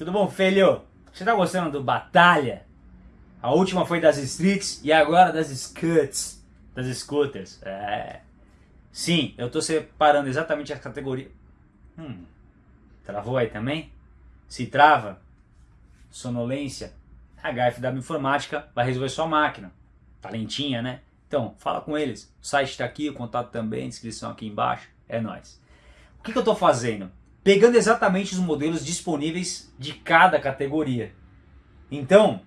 Tudo bom, filho? Você tá gostando do Batalha? A última foi das Streets e agora das Scuts, das Scooters. É. Sim, eu tô separando exatamente as categorias. Hum, travou aí também? Se trava, sonolência, a HFW Informática vai resolver sua máquina. Talentinha, né? Então, fala com eles. O site está aqui, o contato também, descrição aqui embaixo. É nóis. O que, que eu estou fazendo? Pegando exatamente os modelos disponíveis de cada categoria. Então,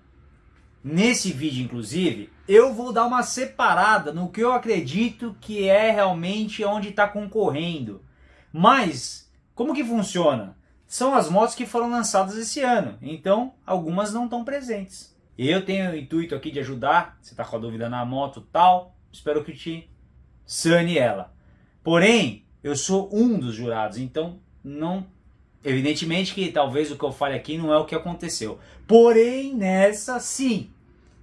nesse vídeo, inclusive, eu vou dar uma separada no que eu acredito que é realmente onde está concorrendo. Mas, como que funciona? São as motos que foram lançadas esse ano, então algumas não estão presentes. Eu tenho o intuito aqui de ajudar, você está com a dúvida na moto tal, espero que te sane ela. Porém, eu sou um dos jurados, então não... Evidentemente que talvez o que eu fale aqui não é o que aconteceu. Porém, nessa sim,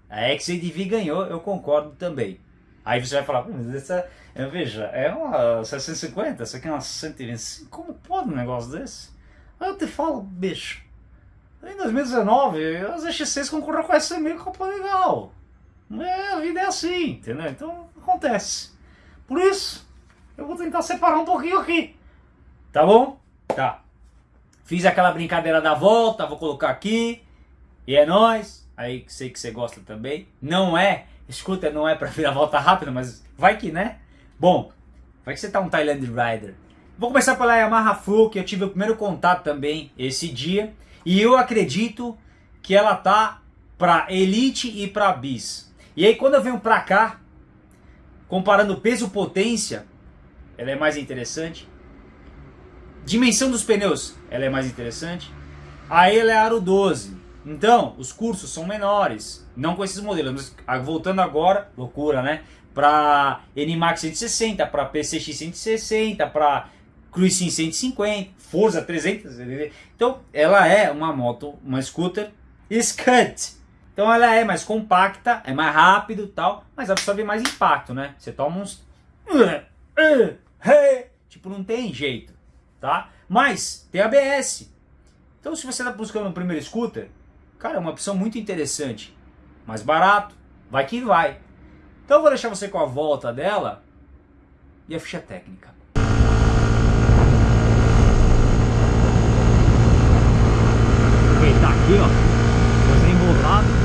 a XADV ganhou, eu concordo também. Aí você vai falar, mas essa, veja, é uma 650, essa aqui é uma 125, como pode um negócio desse? Aí eu te falo, bicho, em 2019 as X6 concorreram com essa meio Copa Legal. É, a vida é assim, entendeu? Então acontece. Por isso, eu vou tentar separar um pouquinho aqui. Tá bom? Tá. Fiz aquela brincadeira da volta, vou colocar aqui. E é nóis. Aí sei que você gosta também. Não é, escuta, não é pra vir a volta rápida, mas vai que, né? Bom, vai que você tá um Thailand Rider. Vou começar pela Yamaha Full, que eu tive o primeiro contato também esse dia. E eu acredito que ela tá para Elite e para Bis. E aí quando eu venho para cá, comparando peso-potência, ela é mais interessante. Dimensão dos pneus, ela é mais interessante. Aí ela é aro 12. Então, os cursos são menores. Não com esses modelos. Mas voltando agora, loucura, né? Para NMAX 160, para PCX 160, para Cruisin 150, Forza 300, então ela é uma moto, uma scooter Scud. Então ela é mais compacta, é mais rápido tal, mas absorve mais impacto, né? Você toma uns... Tipo, não tem jeito, tá? Mas tem ABS. Então se você está buscando um primeiro scooter, cara, é uma opção muito interessante. Mais barato, vai que vai. Então eu vou deixar você com a volta dela e a ficha técnica. aqui, ó. Coisa embolado.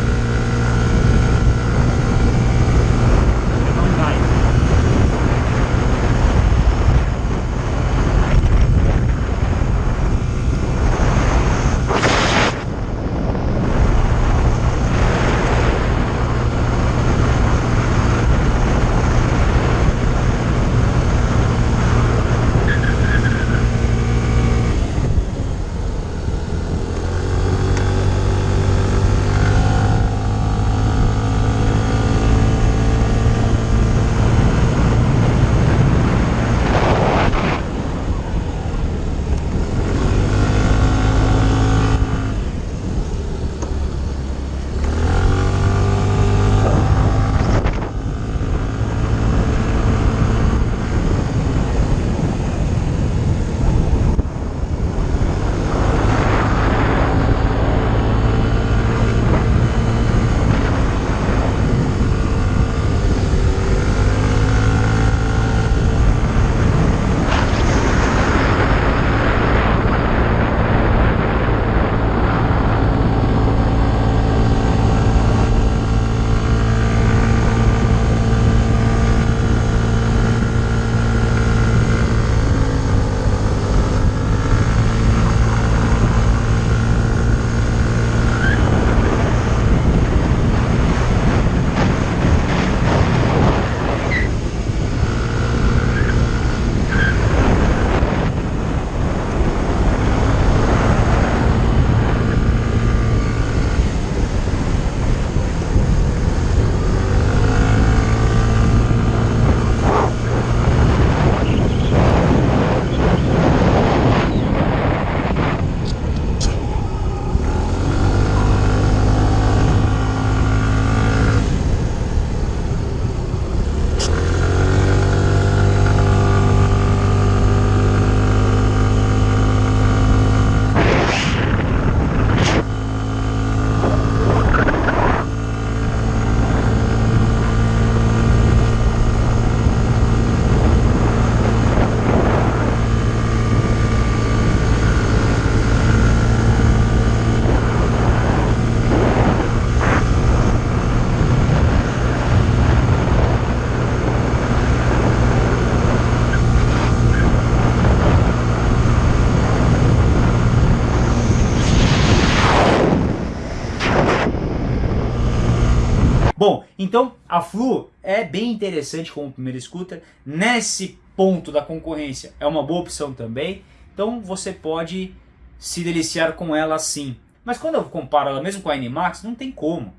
Então a Flu é bem interessante como primeiro scooter. Nesse ponto da concorrência é uma boa opção também. Então você pode se deliciar com ela sim. Mas quando eu comparo ela mesmo com a Animax, não tem como,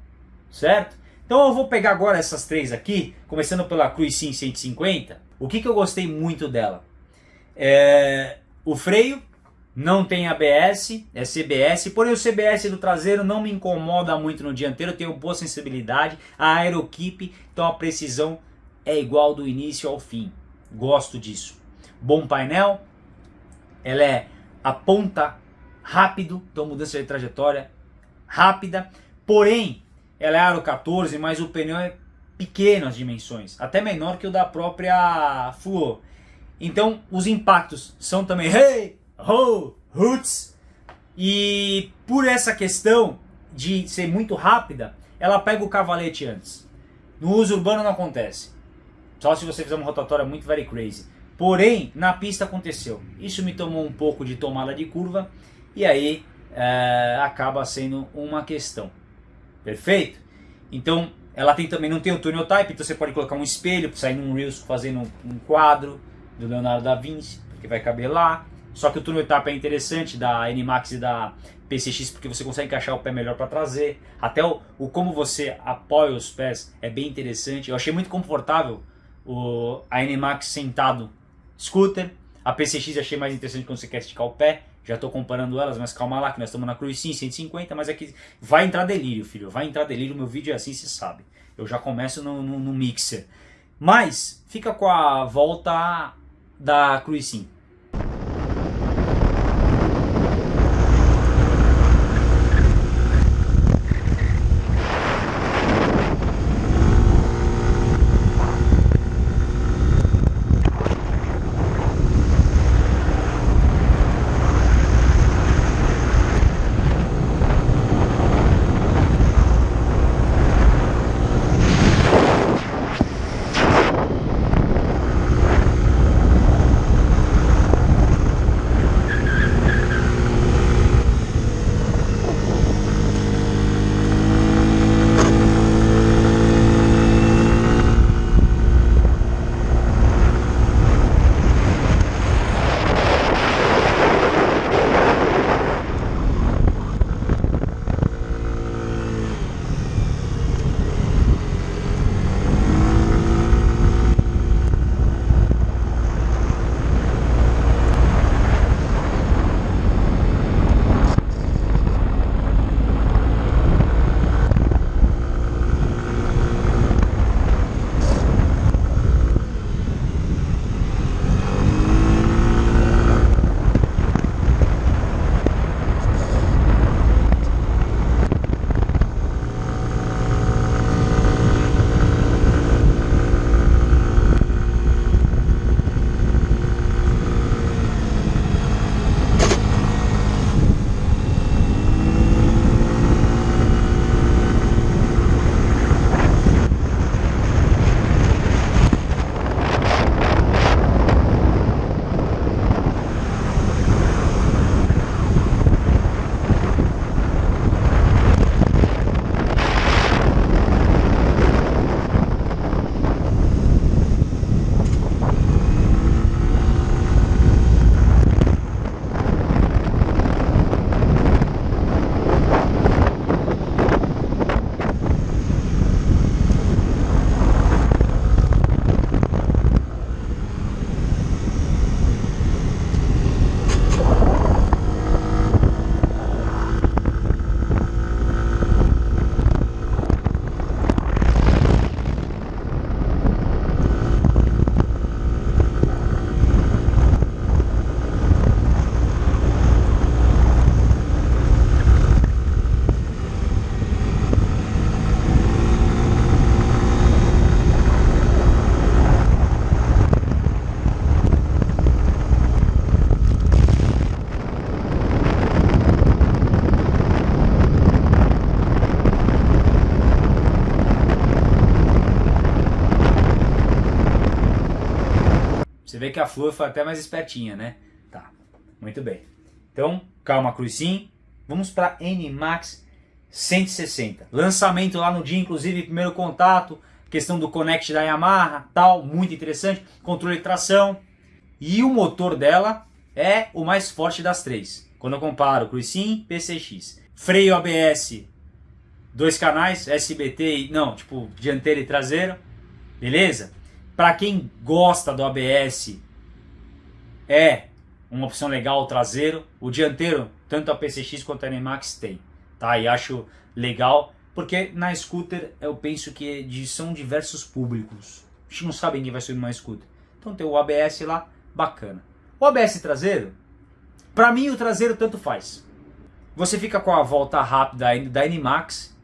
certo? Então eu vou pegar agora essas três aqui, começando pela Cruise Sim 150. O que, que eu gostei muito dela? É, o freio não tem ABS, é CBS, porém o CBS do traseiro não me incomoda muito no dianteiro, eu tenho boa sensibilidade, a aerokeep, então a precisão é igual do início ao fim. Gosto disso. Bom painel, ela é aponta rápido, então mudança de trajetória rápida, porém ela é aro 14, mas o pneu é pequeno as dimensões, até menor que o da própria Fluor. Então os impactos são também hey, ho, roots. E por essa questão de ser muito rápida, ela pega o cavalete antes. No uso urbano não acontece. Só se você fizer uma rotatória muito very crazy. Porém, na pista aconteceu. Isso me tomou um pouco de tomada de curva e aí é, acaba sendo uma questão. Perfeito? Então, ela tem também não tem o tunnel type, então você pode colocar um espelho sair num Reels fazendo um quadro do Leonardo da Vinci, que vai caber lá. Só que o túnel etapa é interessante da NMAX e da PCX porque você consegue encaixar o pé melhor para trazer. Até o, o, como você apoia os pés é bem interessante. Eu achei muito confortável o, a NMAX sentado scooter. A PCX achei mais interessante quando você quer esticar o pé. Já estou comparando elas, mas calma lá que nós estamos na Cruise Sim 150, mas aqui é vai entrar delírio, filho. Vai entrar delírio, meu vídeo é assim, você sabe. Eu já começo no, no, no mixer. Mas fica com a volta da Cruise Sim. Você vê que a Flor foi até mais espertinha, né? Tá, muito bem. Então, calma, Cruz sim. Vamos para N-Max 160. Lançamento lá no dia, inclusive, primeiro contato, questão do Connect da Yamaha, tal, muito interessante, controle de tração. E o motor dela é o mais forte das três. Quando eu comparo Cruisin, PCX. Freio ABS, dois canais, SBT, e, não, tipo, dianteiro e traseiro, beleza? Para quem gosta do ABS, é uma opção legal o traseiro. O dianteiro, tanto a PCX quanto a NMAX tem, tá? E acho legal, porque na scooter eu penso que são diversos públicos. A gente não sabe quem vai subir numa scooter. Então tem o ABS lá, bacana. O ABS traseiro, para mim o traseiro tanto faz. Você fica com a volta rápida da NMAX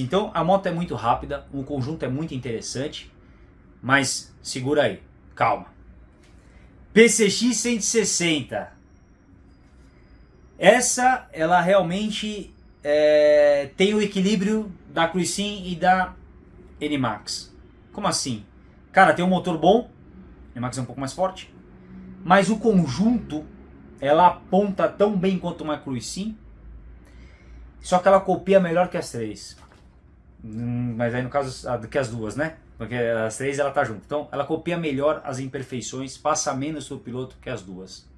Então a moto é muito rápida, o conjunto é muito interessante, mas segura aí, calma. PCX 160. Essa, ela realmente é, tem o equilíbrio da Cruisin e da NMAX. Como assim? Cara, tem um motor bom, a NMAX é um pouco mais forte, mas o conjunto, ela aponta tão bem quanto uma Cruisin, só que ela copia melhor que as três. Hum, mas aí no caso que as duas, né? Porque as três ela tá junto. Então ela copia melhor as imperfeições, passa menos o piloto que as duas.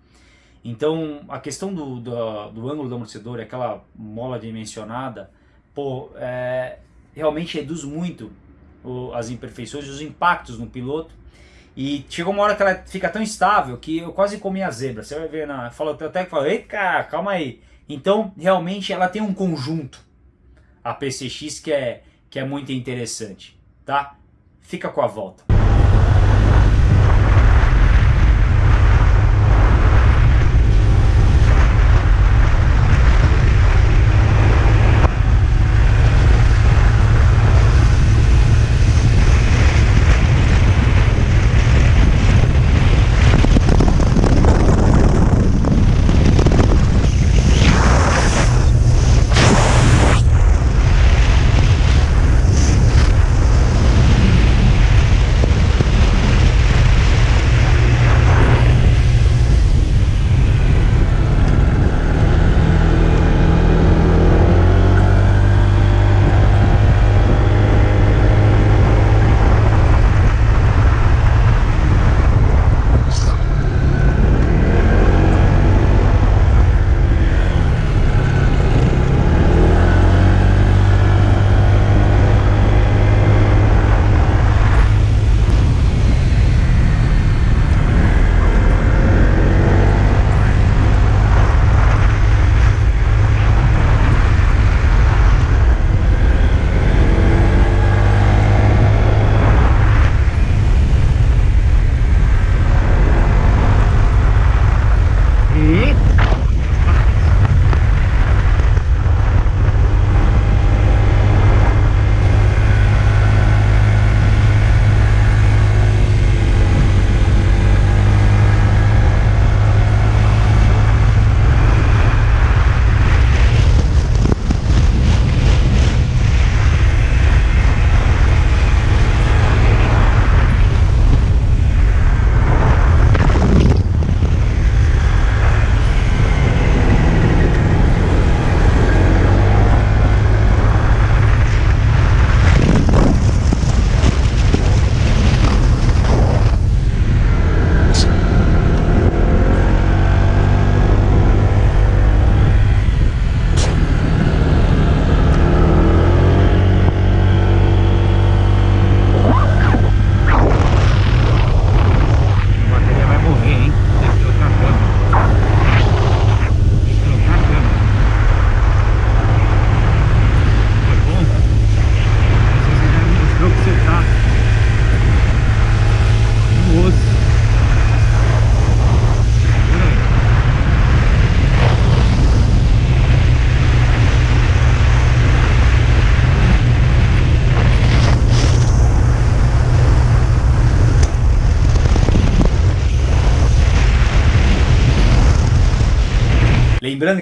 Então a questão do, do, do ângulo do amortecedor, aquela mola dimensionada, pô, é, realmente reduz muito o, as imperfeições, os impactos no piloto. E chegou uma hora que ela fica tão estável que eu quase comi a zebra. Você vai ver, na, fala, até que fala, ei cara, calma aí. Então realmente ela tem um conjunto, a PCX, que é que é muito interessante, tá? Fica com a volta.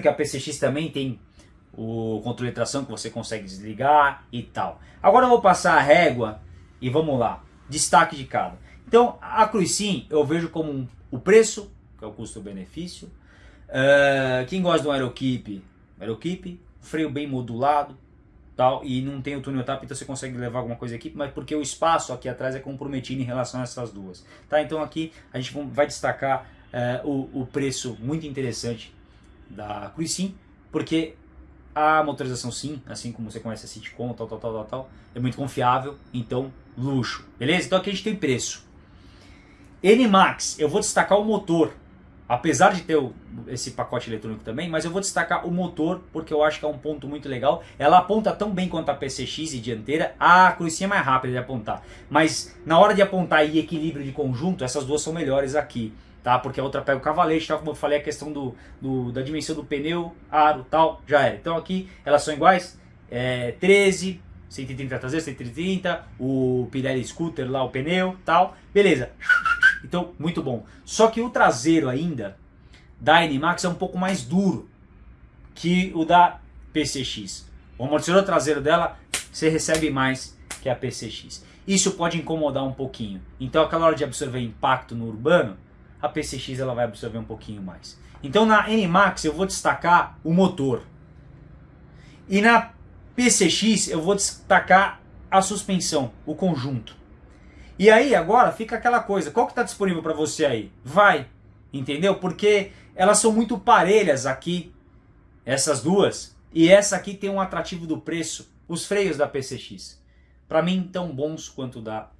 Que a PCX também tem o controle de tração que você consegue desligar e tal. Agora eu vou passar a régua e vamos lá. Destaque de cada. Então a Cruisin eu vejo como um, o preço, que é o custo-benefício. Uh, quem gosta do Aerokeep, Aerokeep, freio bem modulado, tal, e não tem o túnel tap, então você consegue levar alguma coisa aqui, mas porque o espaço aqui atrás é comprometido em relação a essas duas. Tá? Então aqui a gente vai destacar uh, o, o preço muito interessante da Cruisin, porque a motorização sim, assim como você conhece a Citicon, tal, tal, tal, tal, tal, é muito confiável, então luxo, beleza? Então aqui a gente tem preço. NMAX, eu vou destacar o motor, apesar de ter o, esse pacote eletrônico também, mas eu vou destacar o motor porque eu acho que é um ponto muito legal. Ela aponta tão bem quanto a PCX e dianteira, a cruzinha é mais rápida de apontar, mas na hora de apontar e equilíbrio de conjunto, essas duas são melhores aqui tá? Porque a outra pega o cavalete, tal, como eu falei, a questão do, do, da dimensão do pneu, aro, tal, já era. Então aqui elas são iguais, é, 13, 130 traseiro, 130, o Pirelli Scooter lá, o pneu, tal, beleza. Então, muito bom. Só que o traseiro ainda da NMAX é um pouco mais duro que o da PCX. O amortecedor traseiro dela, você recebe mais que a PCX. Isso pode incomodar um pouquinho. Então, aquela hora de absorver impacto no urbano, a PCX ela vai absorver um pouquinho mais. Então na NMAX eu vou destacar o motor. E na PCX eu vou destacar a suspensão, o conjunto. E aí agora fica aquela coisa, qual que está disponível para você aí? Vai, entendeu? Porque elas são muito parelhas aqui, essas duas. E essa aqui tem um atrativo do preço, os freios da PCX. Para mim tão bons quanto da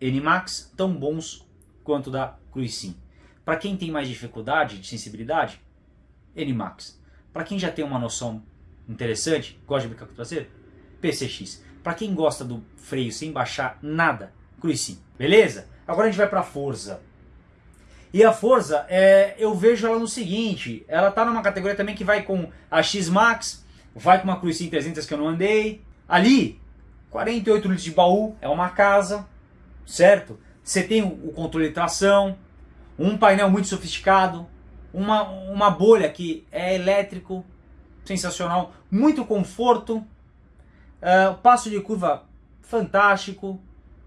NMAX, tão bons quanto da Cruisin. Para quem tem mais dificuldade de sensibilidade, NMAX. Para quem já tem uma noção interessante, gosta de brincar com o traseiro, PCX. Para quem gosta do freio sem baixar nada, Cruisin. Beleza? Agora a gente vai para a Forza. E a Forza, é, eu vejo ela no seguinte, ela tá numa categoria também que vai com a X-Max, vai com uma Cruisin 300 que eu não andei. Ali, 48 litros de baú, é uma casa, certo? Você tem o controle de tração, um painel muito sofisticado, uma, uma bolha que é elétrico, sensacional, muito conforto, uh, passo de curva fantástico,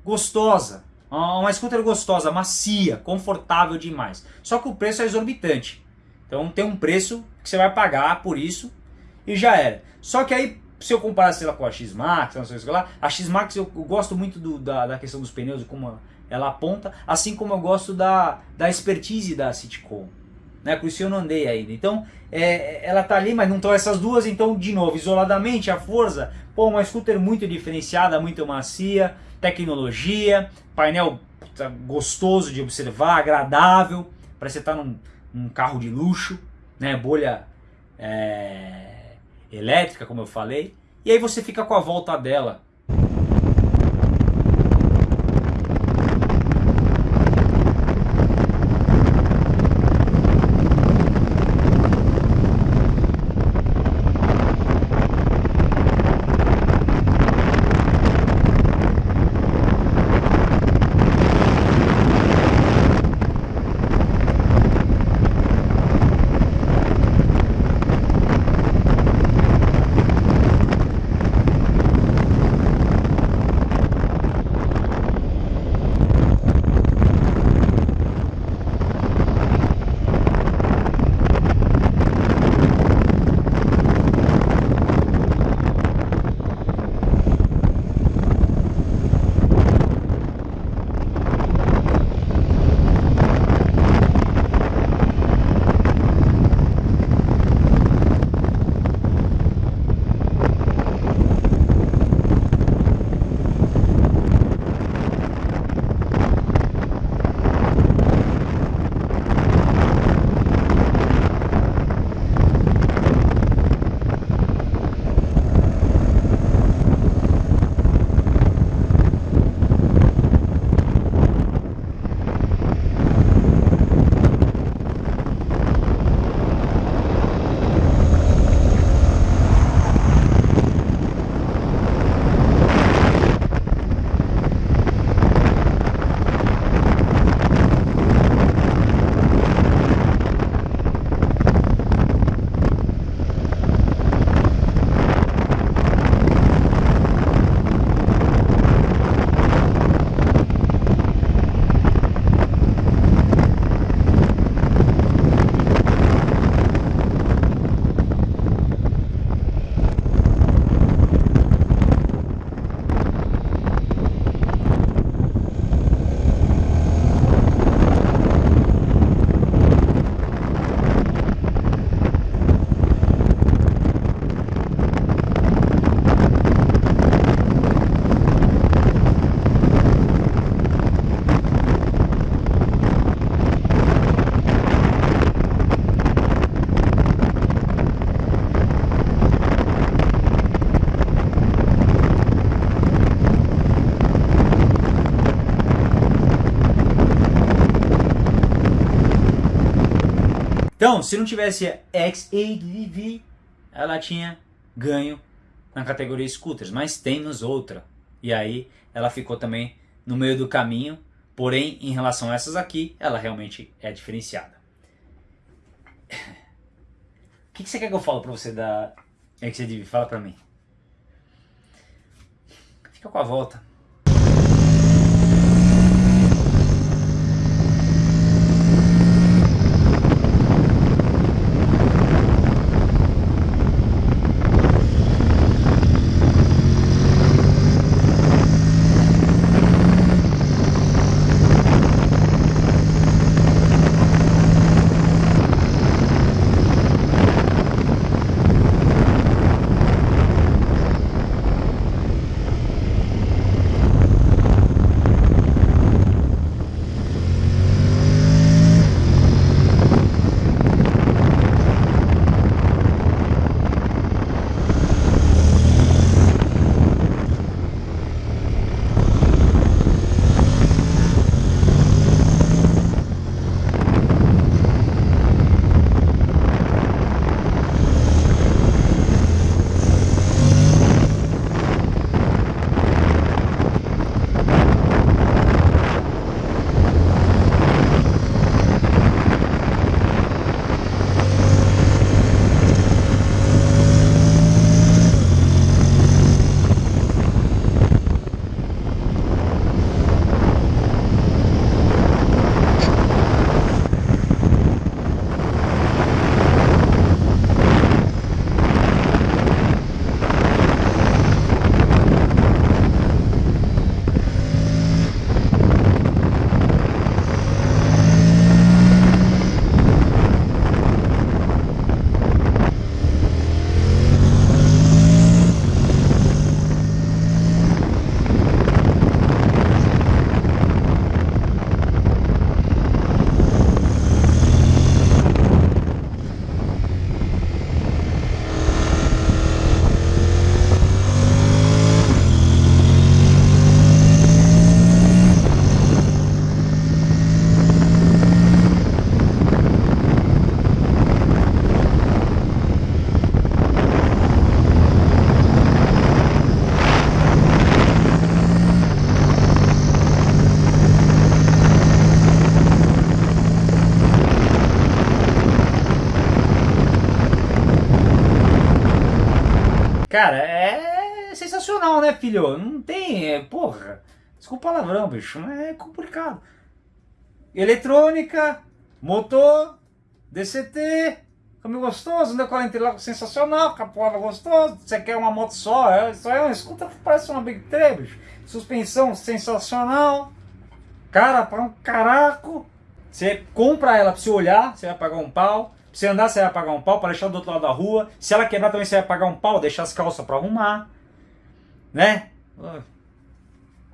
gostosa, uma scooter gostosa, macia, confortável demais. Só que o preço é exorbitante. Então tem um preço que você vai pagar por isso e já era. Só que aí, se eu comparar sei lá, com a X-Max, a X-Max eu, eu, gosto muito do, da, da questão dos pneus, como ela aponta, assim como eu gosto da, da expertise da Citicom. Né? Isso eu não andei ainda. Então, é, ela tá ali, mas não estão essas duas. Então, de novo, isoladamente, a Forza, pô, uma scooter muito diferenciada, muito macia, tecnologia, painel puta, gostoso de observar, agradável, que você tá num, num carro de luxo, né? bolha é, elétrica, como eu falei. E aí você fica com a volta dela Então, se não tivesse XADV, ela tinha ganho na categoria scooters, mas temos outra. E aí ela ficou também no meio do caminho, porém em relação a essas aqui, ela realmente é diferenciada. O que, que você quer que eu fale para você da XADV? Fala para mim. Fica com a volta. Cara, é sensacional, né, filho? Não tem, é, porra. Desculpa o palavrão, bicho, mas é complicado. Eletrônica, motor, DCT, caminho gostoso, né? 40 sensacional, capoava gostoso. Você quer uma moto só? É, isso é uma escuta parece uma Big 3, bicho. Suspensão sensacional. Cara, para um caraco. Você compra ela pra você olhar, você vai pagar um pau. Se andar, você vai pagar um pau para deixar do outro lado da rua. Se ela quebrar também, você vai pagar um pau, deixar as calças para arrumar. Né?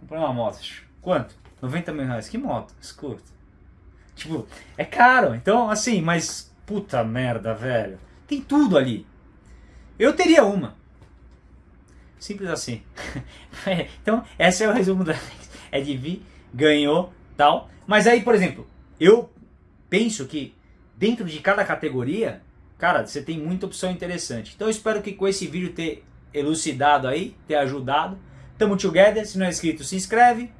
comprei uma moto. Quanto? 90 mil reais. Que moto? Escuta. Tipo, é caro. Então, assim, mas puta merda, velho. Tem tudo ali. Eu teria uma. Simples assim. então, esse é o resumo da É de vir, ganhou, tal. Mas aí, por exemplo, eu penso que dentro de cada categoria, cara, você tem muita opção interessante. Então eu espero que com esse vídeo ter elucidado aí, ter ajudado. Tamo together, se não é inscrito, se inscreve,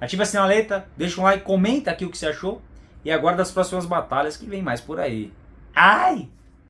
ativa a sinaleta, deixa um like, comenta aqui o que você achou e aguarda as próximas batalhas que vem mais por aí. Ai!